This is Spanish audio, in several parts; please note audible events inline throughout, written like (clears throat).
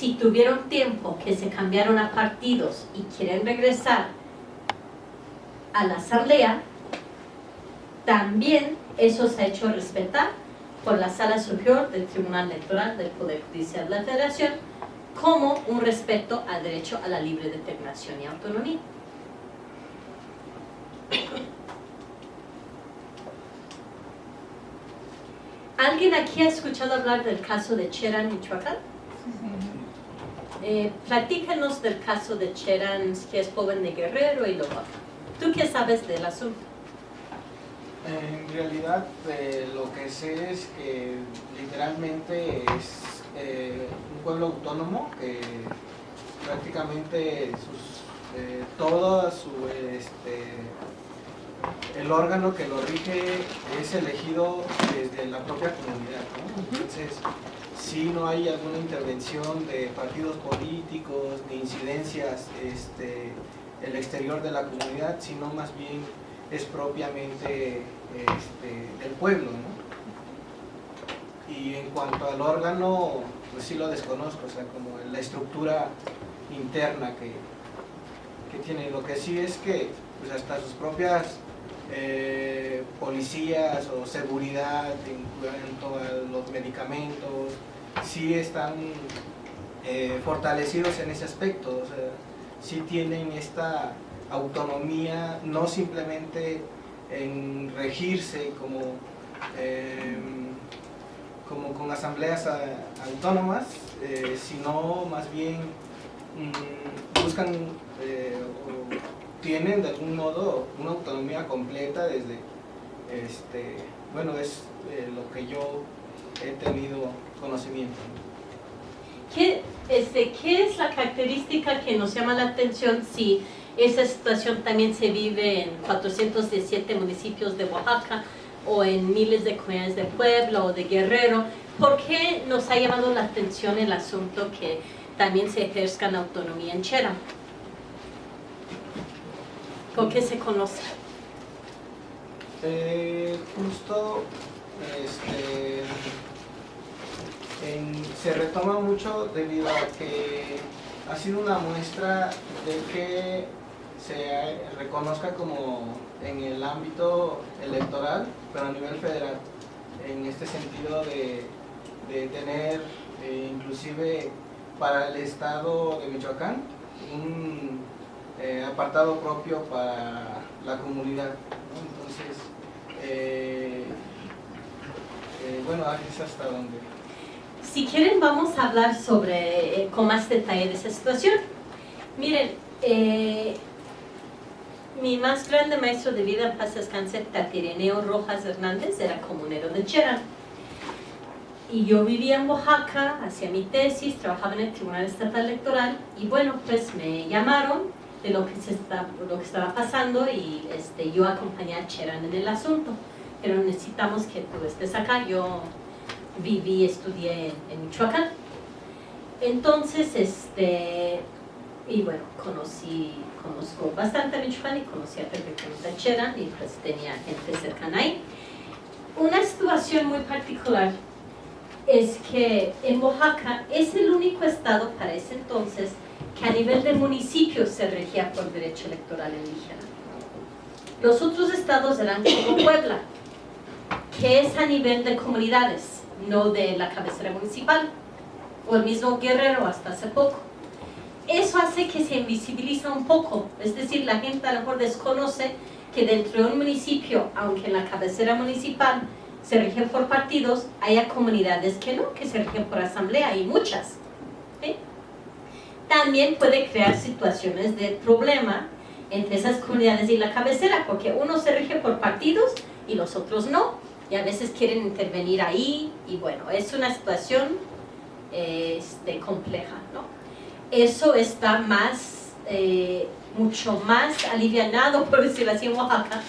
si tuvieron tiempo que se cambiaron a partidos y quieren regresar a la asamblea, también eso se ha hecho respetar por la Sala Superior del Tribunal Electoral del Poder Judicial de la Federación como un respeto al derecho a la libre determinación y autonomía. ¿Alguien aquí ha escuchado hablar del caso de Cherán, Michoacán? Eh, platícanos del caso de Cherán, que es joven de Guerrero y Lobaca. ¿Tú qué sabes del asunto? En realidad eh, lo que sé es que literalmente es eh, un pueblo autónomo que prácticamente sus, eh, todo su, este, el órgano que lo rige es elegido desde la propia comunidad. Entonces, si no hay alguna intervención de partidos políticos, ni incidencias este, el exterior de la comunidad, sino más bien es propiamente este, del pueblo. Y en cuanto al órgano, pues sí lo desconozco, o sea, como la estructura interna que, que tiene. Lo que sí es que pues hasta sus propias eh, policías o seguridad en cuanto a los medicamentos, sí están eh, fortalecidos en ese aspecto, o sea, sí tienen esta autonomía, no simplemente en regirse como, em, como con asambleas autónomas, eh, sino más bien mm, buscan eh, o tienen de algún modo una autonomía completa desde, este, bueno, es lo que yo he tenido conocimiento. ¿Qué, este, ¿Qué es la característica que nos llama la atención si esa situación también se vive en 417 municipios de Oaxaca o en miles de comunidades de Puebla o de Guerrero? ¿Por qué nos ha llamado la atención el asunto que también se ejerzca autonomía en Chera? ¿Por qué se conoce? Eh, justo este, se retoma mucho debido a que ha sido una muestra de que se reconozca como en el ámbito electoral, pero a nivel federal, en este sentido de, tener eh, inclusive para el estado de Michoacán un eh, apartado propio para la comunidad. Entonces, eh, bueno, es hasta donde si quieren vamos a hablar sobre, eh, con más detalle de esa situación. Miren, eh, mi más grande maestro de vida en paz descanse, Tatireneo Rojas Hernández, era comunero de Cherán. Y yo vivía en Oaxaca, hacía mi tesis, trabajaba en el Tribunal Estatal Electoral y bueno, pues me llamaron de lo que, se está, lo que estaba pasando y este, yo acompañé a Cherán en el asunto. Pero necesitamos que tú estés acá, yo viví, estudié en, Michoacán. Entonces, este, y bueno, conocí, conozco bastante a Michoacán y conocí a perfectamente a Cherán y pues tenía gente cercana ahí. Una situación muy particular es que en Oaxaca es el único estado para ese entonces que a nivel de municipio se regía por derecho electoral indígena. Los otros estados eran como Puebla, que es a nivel de comunidades no de la cabecera municipal, o el mismo Guerrero hasta hace poco. Eso hace que se invisibiliza un poco, es decir, la gente a lo mejor desconoce que dentro de un municipio, aunque en la cabecera municipal se rigen por partidos, haya comunidades que no, que se rigen por asamblea, y muchas. También puede crear situaciones de problema entre esas comunidades y la cabecera, porque uno se rige por partidos y los otros no y a veces quieren intervenir ahí y bueno, es una situación este, compleja, ¿no? Eso está más, eh, mucho más alivianado, (laughs) por decirlo así, en Oaxaca,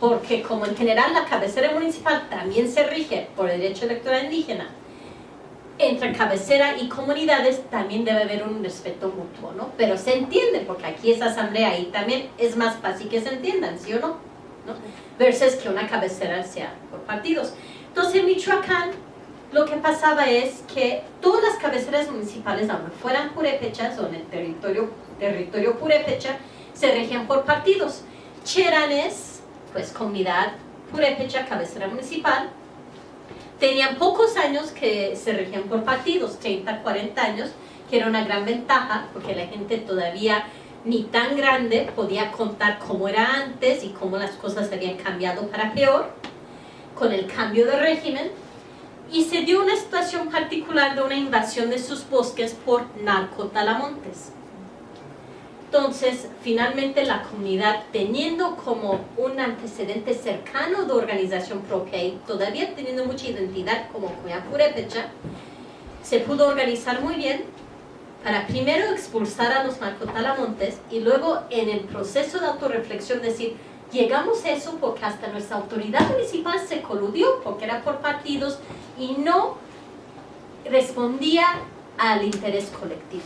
porque como en general la cabecera municipal también se rige por el derecho electoral indígena, entre cabecera y comunidades también debe haber un respeto mutuo, ¿no? Pero se entiende, porque aquí es asamblea y también es más fácil que se entiendan, ¿sí o no? ¿No? versus que una cabecera sea por partidos. Entonces en Michoacán lo que pasaba es que todas las cabeceras municipales, aunque fueran purépechas o en el territorio, territorio purépecha, se regían por partidos. Cherán es, pues, comunidad purépecha, cabecera municipal. Tenían pocos años que se regían por partidos, 30, 40 años, que era una gran ventaja, porque la gente todavía ni tan grande podía contar cómo era antes y cómo las cosas habían cambiado para peor con el cambio de régimen y se dio una situación particular de una invasión de sus bosques por narcotalamontes. Entonces, finalmente la comunidad, teniendo como un antecedente cercano de organización propia y todavía teniendo mucha identidad como comunidad se pudo organizar muy bien para primero expulsar a los narcotalamontes y luego en el proceso de autorreflexión decir, llegamos a eso porque hasta nuestra autoridad municipal se coludió porque era por partidos y no respondía al interés colectivo.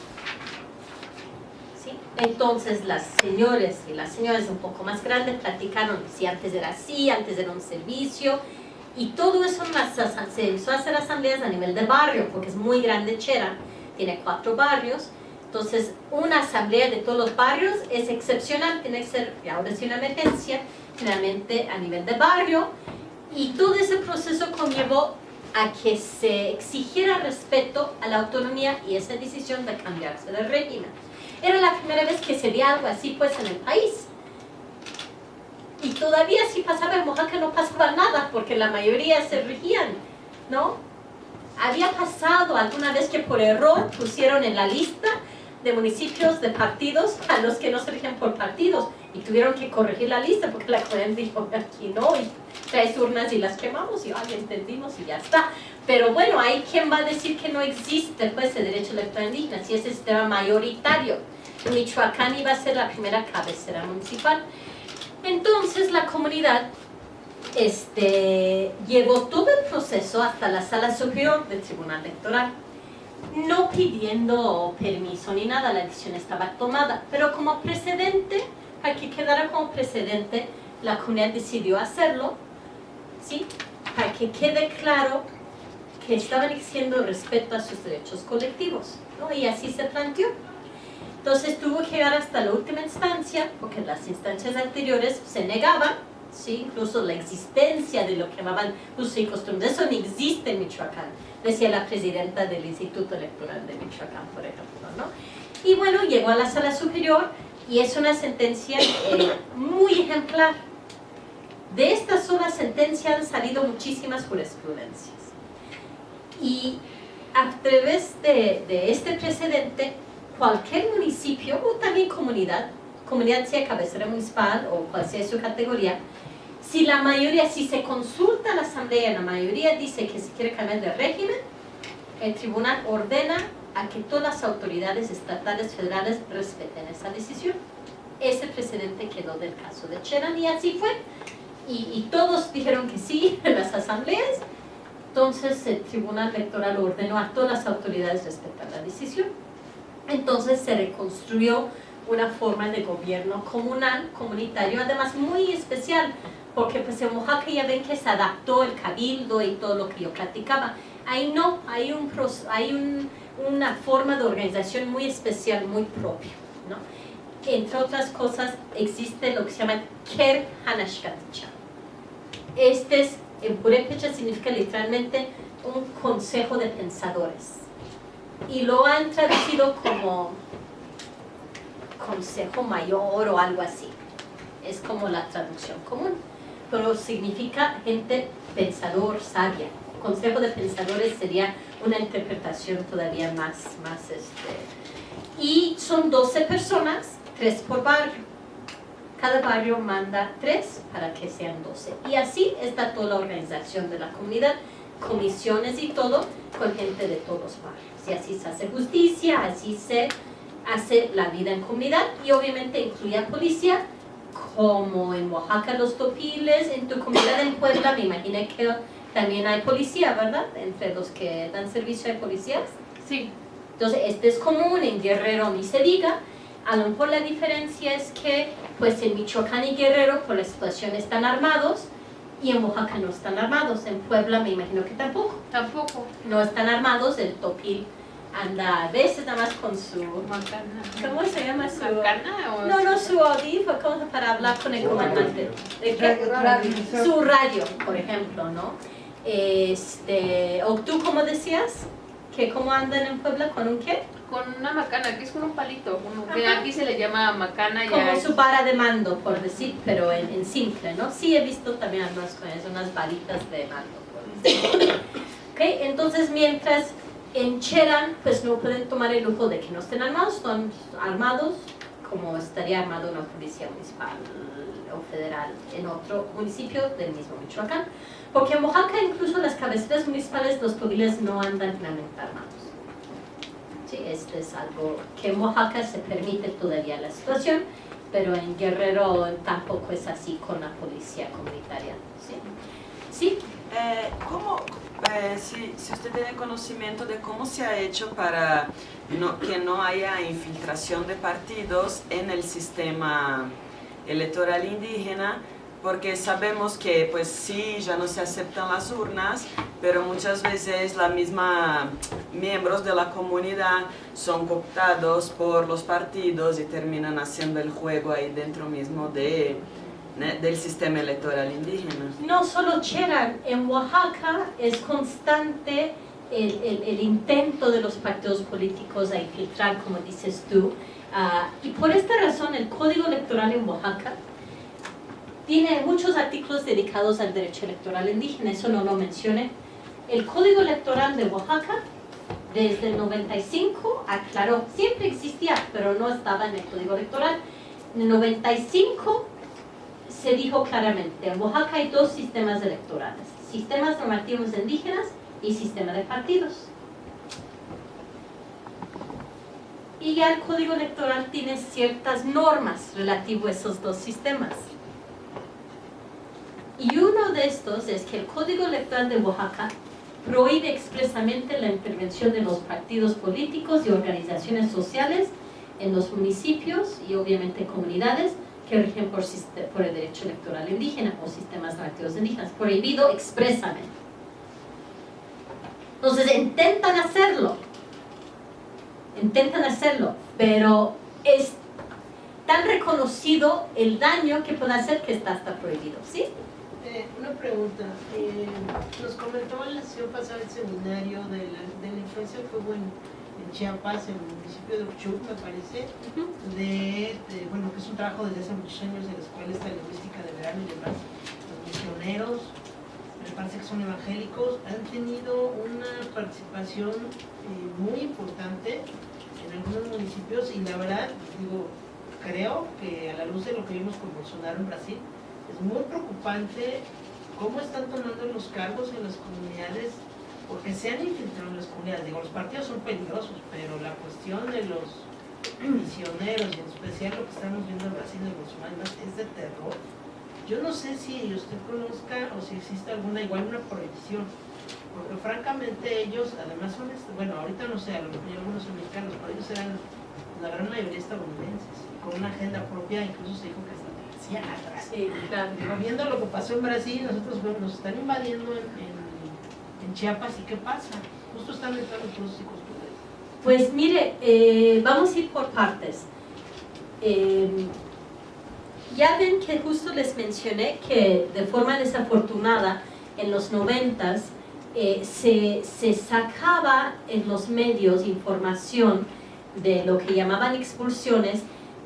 ¿Sí? Entonces las señores y las señoras un poco más grandes platicaron si antes era así, antes era un servicio y todo eso se a hacer asambleas a nivel de barrio porque es muy grande Chera tiene cuatro barrios, entonces una asamblea de todos los barrios es excepcional, tiene que ser, ahora sí una emergencia, generalmente a nivel de barrio, y todo ese proceso conllevó a que se exigiera respeto a la autonomía y esa decisión de cambiarse de régimen. Era la primera vez que se veía algo así pues en el país. Y todavía si pasaba en Oaxaca no pasaba nada porque la mayoría se regían, ¿no? Había pasado alguna vez que por error pusieron en la lista de municipios de partidos a los que no se rigen por partidos y tuvieron que corregir la lista porque la comunidad dijo aquí no y traes urnas y las quemamos y ay, entendimos y ya está pero bueno, hay quien va a decir que no existe pues el derecho electoral indígena si ese sistema mayoritario Michoacán iba a ser la primera cabecera municipal. Entonces la comunidad este, llevó todo el proceso hasta la sala superior del tribunal electoral no pidiendo permiso ni nada, la decisión estaba tomada pero como precedente, para que quedara como precedente la comunidad decidió hacerlo para que quede claro que estaban exigiendo respeto a sus derechos colectivos y así se planteó. Entonces tuvo que llegar hasta la última instancia porque las instancias anteriores se negaban ¿sí? incluso la existencia de lo que llamaban usos y costumbres, eso no existe en Michoacán, decía la presidenta del Instituto Electoral de Michoacán, por ejemplo. ¿no? Y bueno, llegó a la sala superior y es una sentencia eh, muy ejemplar. De esta sola sentencia han salido muchísimas jurisprudencias. Y a través de, de este precedente, cualquier municipio o también comunidad, comunidad sea cabecera municipal o cual sea su categoría, si la mayoría, si se consulta a la asamblea, la mayoría dice que se quiere cambiar de régimen, el tribunal ordena a que todas las autoridades estatales federales respeten esa decisión. Ese precedente quedó del caso de Cheran y así fue. Y, y todos dijeron que sí (laughs) en las asambleas. Entonces el tribunal electoral ordenó a todas las autoridades respetar la decisión. Entonces se reconstruyó una forma de gobierno comunal, comunitario, además muy especial, porque pues en Oaxaca ya ven que se adaptó el cabildo y todo lo que yo platicaba. Ahí no, hay, un, hay un, una forma de organización muy especial, muy propia. ¿no? Entre otras cosas, existe lo que se llama Ker Hanashkaticha. Este es, en purépecha significa literalmente un consejo de pensadores. Y lo han traducido como consejo mayor o algo así. Es como la traducción común pero significa gente pensador, sabia. Consejo de pensadores sería una interpretación todavía más, más este. Y son 12 personas, tres por barrio. Cada barrio manda tres para que sean 12. Y así está toda la organización de la comunidad, comisiones y todo, con gente de todos barrios. Y así se hace justicia, así se hace la vida en comunidad y obviamente incluye a policía como en Oaxaca los topiles, en tu comunidad en Puebla me imagino que también hay policía, ¿verdad? Entre los que dan servicio hay policías. Sí. Entonces, este es común, en Guerrero ni se diga. A lo mejor la diferencia es que, pues en Michoacán y Guerrero, por la situación están armados, y en Oaxaca no están armados, en Puebla me imagino que tampoco. Tampoco. No están armados, el topil anda a veces nada más con su... Macana. ¿Cómo se llama su...? ¿Macana o...? No, no, su audífono, ¿cómo para hablar con el comandante? ¿De qué? Su radio, por ejemplo, ¿no? Este, o tú, ¿cómo decías? ¿Que cómo andan en Puebla con un qué? Con una macana, que es como un palito. que aquí se le llama macana. Como ya su vara de mando, por decir, pero en, en simple, ¿no? Sí he visto también algunas cosas, unas varitas de mando, por decir. (coughs) ¿Ok? Entonces, mientras en Cheran, pues no pueden tomar el lujo de que no estén armados, son armados como estaría armado una policía municipal o federal en otro municipio del mismo Michoacán. Porque en Oaxaca incluso las cabeceras municipales, los tobiles no andan realmente armados. Sí, este es algo que en Oaxaca se permite todavía la situación, pero en Guerrero tampoco es así con la policía comunitaria. ¿sí? ¿Sí? Eh, ¿cómo, eh, si, usted tiene conocimiento de cómo se ha hecho para que no haya infiltración de partidos en el sistema electoral indígena, porque sabemos que pues sí, ya no se aceptan las urnas, pero muchas veces la misma miembros de la comunidad son cooptados por los partidos y terminan haciendo el juego ahí dentro mismo de, del sistema electoral indígena. No solo Cheran, en Oaxaca es constante el, intento de los partidos políticos a infiltrar, como dices tú, y por esta razón el Código Electoral en Oaxaca tiene muchos artículos dedicados al derecho electoral indígena, eso no lo mencioné. El Código Electoral de Oaxaca, desde el 95, aclaró, siempre existía, pero no estaba en el Código Electoral. En el 95 se dijo claramente, en Oaxaca hay dos sistemas electorales, sistemas normativos indígenas y sistema de partidos. Y ya el código electoral tiene ciertas normas relativo a esos dos sistemas. Y uno de estos es que el código electoral de Oaxaca prohíbe expresamente la intervención de los partidos políticos y organizaciones sociales en los municipios y obviamente comunidades rigen por, el derecho electoral indígena o sistemas normativos indígenas, prohibido expresamente. Entonces intentan hacerlo, intentan hacerlo, pero es tan reconocido el daño que puede hacer que está hasta prohibido, ¿sí? Eh, una pregunta. Eh, nos comentó la sesión pasada el seminario de la, de la influencia que hubo en, Chiapas, en el municipio de Uchuc, me parece, de, de- bueno, que es un trabajo desde hace muchos años de la Escuela esta de Lingüística de Verano y demás. Los misioneros, me parece que son evangélicos, han tenido una participación eh, muy importante en algunos municipios y la verdad, digo, creo que a la luz de lo que vimos con Bolsonaro en Brasil, es muy preocupante cómo están tomando los cargos en las comunidades, porque se han infiltrado en las comunidades. Digo, los partidos son peligrosos, pero la cuestión de los misioneros, y en especial lo que estamos viendo en Brasil Bolsonaro, y demás, es de terror. Yo no sé si usted conozca o si existe alguna, igual una prohibición, porque francamente ellos, además son, este- bueno, ahorita no sé, a lo mejor algunos son mexicanos, pero ellos eran la gran mayoría estadounidenses, con una agenda propia, incluso se dijo que hasta Sí, claro. Viendo lo que pasó en Brasil, nosotros bueno, nos están invadiendo en, en- en Chiapas y qué pasa. Justo están entrando los pros y costumbres. Pues mire, eh, vamos a ir por partes. Eh, ya ven que justo les mencioné que de forma desafortunada en los noventas eh, se, se sacaba en los medios información de lo que llamaban expulsiones,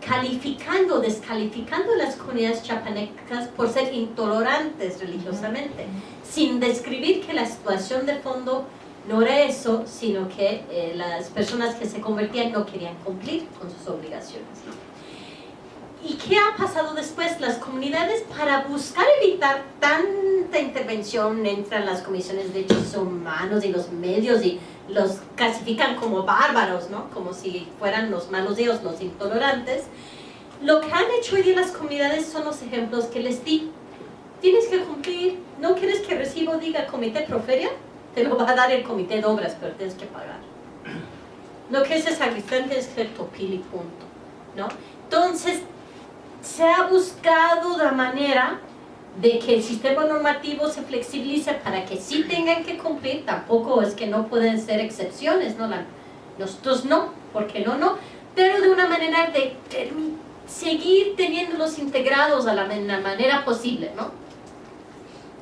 calificando, descalificando las comunidades chapanecas por ser intolerantes religiosamente, sin describir que la situación de fondo no era eso, sino que eh, las personas que se convertían no querían cumplir con sus obligaciones. ¿Y qué ha pasado después? Las comunidades, para buscar evitar tanta intervención, entran las comisiones de derechos humanos y los medios y los clasifican como bárbaros, ¿no? Como si fueran los malos dios, los intolerantes. Lo que han hecho hoy día las comunidades son los ejemplos que les di. Tienes que cumplir, ¿no quieres que recibo diga comité proferia? Te lo va a dar el comité de obras, pero tienes que pagar. No quieres ser sacristán, tienes que ser topil y punto, ¿no? Entonces, se ha buscado la manera de que el sistema normativo se flexibilice para que sí tengan que cumplir, tampoco es que no pueden ser excepciones, ¿no? La, nosotros no, porque no, no, pero de una manera de, seguir teniéndolos integrados a la, la manera posible, ¿no?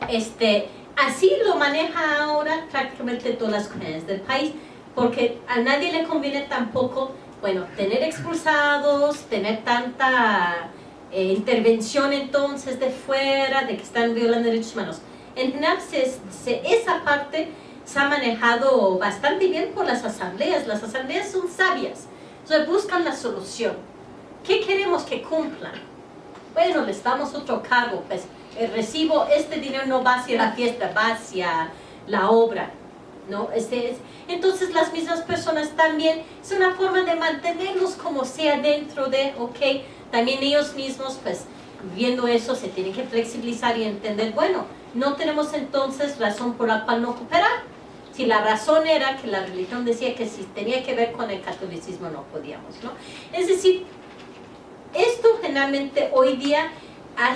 Este, así lo maneja ahora prácticamente todas las comunidades del país, porque a nadie le conviene tampoco, bueno, tener expulsados, tener tanta eh, intervención entonces de fuera, de que están violando derechos humanos. En general, se, esa parte se ha manejado bastante bien por las asambleas. Las asambleas son sabias, buscan la solución. ¿Qué queremos que cumplan? Bueno, les damos otro cargo, pues el recibo, este dinero no va hacia la fiesta, va hacia la obra. ¿no? Este es, entonces las mismas personas también, es una forma de mantenerlos como sea dentro de, ok, también ellos mismos, pues, viendo eso, se tienen que flexibilizar y entender, bueno, no tenemos entonces razón por la cual no cooperar. Si la razón era que la religión decía que si tenía que ver con el catolicismo no podíamos, ¿no? Es decir, esto generalmente hoy día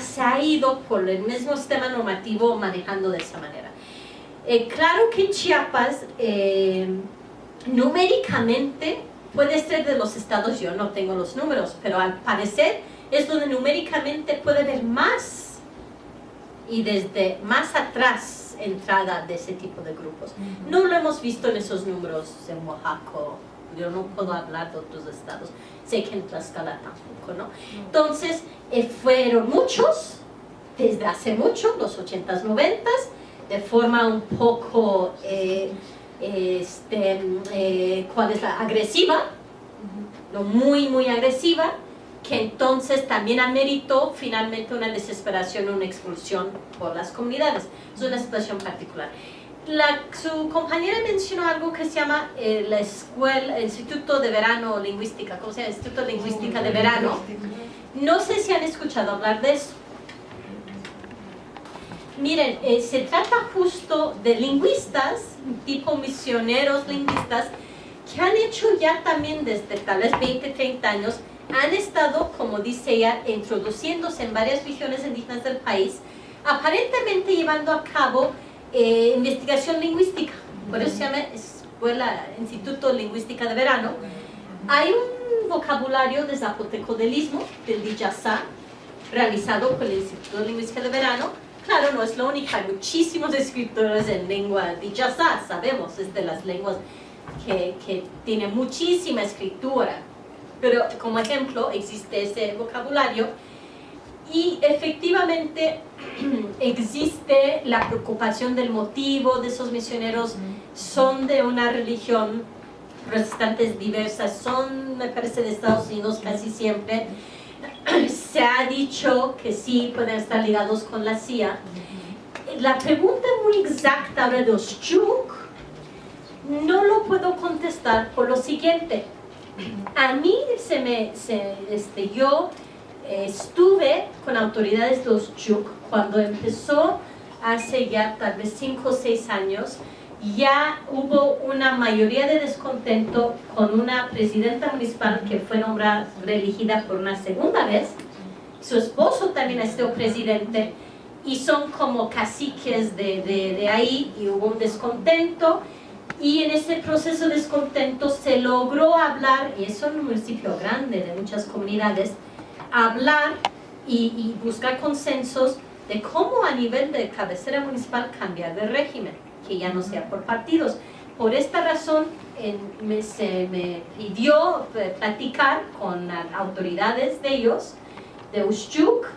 se ha ido por el mismo sistema normativo manejando de esa manera. Eh, claro que en Chiapas, eh, numéricamente, puede ser de los estados, yo no tengo los números, pero al parecer es donde numéricamente puede haber más y desde más atrás entrada de ese tipo de grupos. No lo hemos visto en esos números en Oaxaca, yo no puedo hablar de otros estados, sé que en Tlaxcala tampoco, ¿no? Entonces, eh, fueron muchos, desde hace mucho, los 80s, 90s, de forma un poco eh, este, eh, ¿cuál es la? agresiva, no muy, muy agresiva, que entonces también ameritó finalmente una desesperación, una expulsión por las comunidades. Es una situación particular. La, su compañera mencionó algo que se llama eh, la escuela, el Instituto de Verano Lingüística, ¿cómo se llama? Instituto de Lingüística de Verano. No sé si han escuchado hablar de eso. Miren, eh, se trata justo de lingüistas, tipo misioneros lingüistas, que han hecho ya también desde tal vez 20, 30 años, han estado, como dice ella, introduciéndose en varias regiones indígenas del país, aparentemente llevando a cabo eh, investigación lingüística, por eso se llama Escuela Instituto Lingüística de Verano. Hay un vocabulario de zapoteco del istmo, del Dijazá, realizado por el Instituto Lingüística de Verano, Claro, no es lo único, hay muchísimos (laughs) escritores en lengua dijazá, sabemos, es de las lenguas que, que tiene muchísima escritura, pero como ejemplo existe ese vocabulario y efectivamente (clears throat) existe la preocupación del motivo de esos misioneros, son de una religión protestantes diversas, son, me parece, de Estados Unidos casi siempre, se ha dicho que sí pueden estar ligados con la CIA. La pregunta muy exacta de los Chuk no lo puedo contestar por lo siguiente. A mí se me, este, yo eh, estuve con autoridades de los Chuk cuando empezó hace ya tal vez 5 o 6 años ya hubo una mayoría de descontento con una presidenta municipal que fue nombrada, reelegida por una segunda vez. Su esposo también ha sido presidente y son como caciques de, de, ahí y hubo un descontento y en ese proceso de descontento se logró hablar, y eso en un municipio grande de muchas comunidades, hablar y, y buscar consensos de cómo a nivel de cabecera municipal cambiar de régimen que ya no sea por partidos. Por esta razón me, se me pidió eh, platicar con autoridades de ellos, de Ushchuk,